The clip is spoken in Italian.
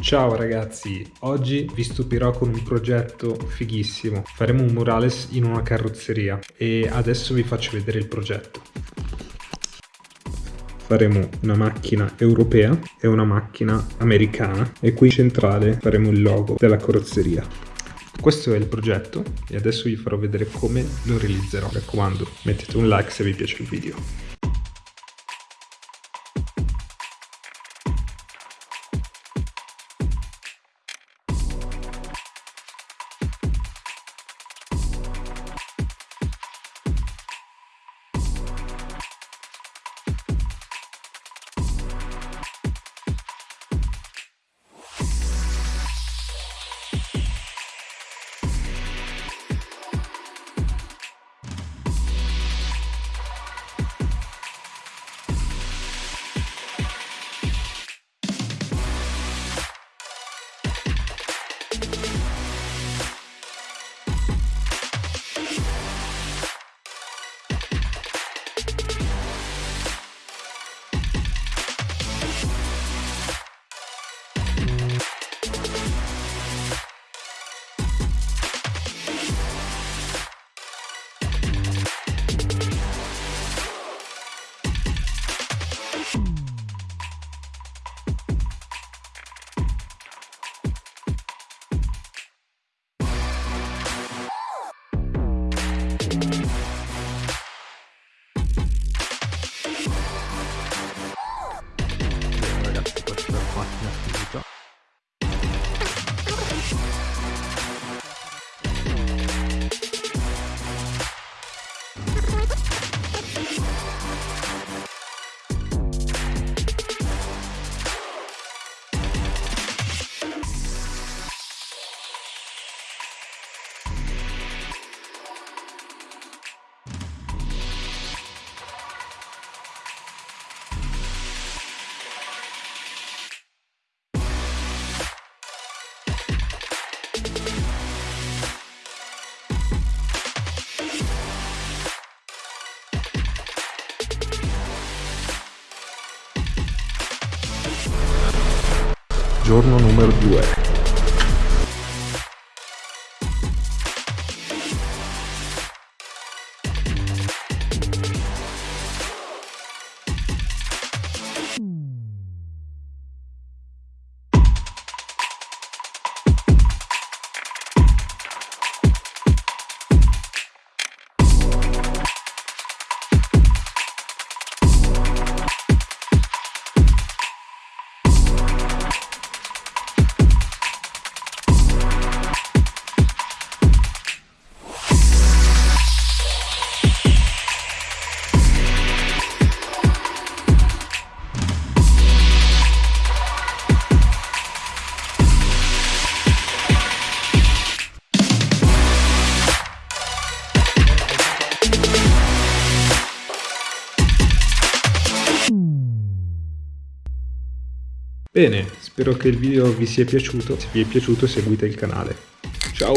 Ciao ragazzi, oggi vi stupirò con un progetto fighissimo. Faremo un murales in una carrozzeria e adesso vi faccio vedere il progetto. Faremo una macchina europea e una macchina americana e qui in centrale faremo il logo della carrozzeria. Questo è il progetto e adesso vi farò vedere come lo realizzerò. Mi raccomando, mettete un like se vi piace il video. Giorno numero 2 Bene, spero che il video vi sia piaciuto, se vi è piaciuto seguite il canale. Ciao!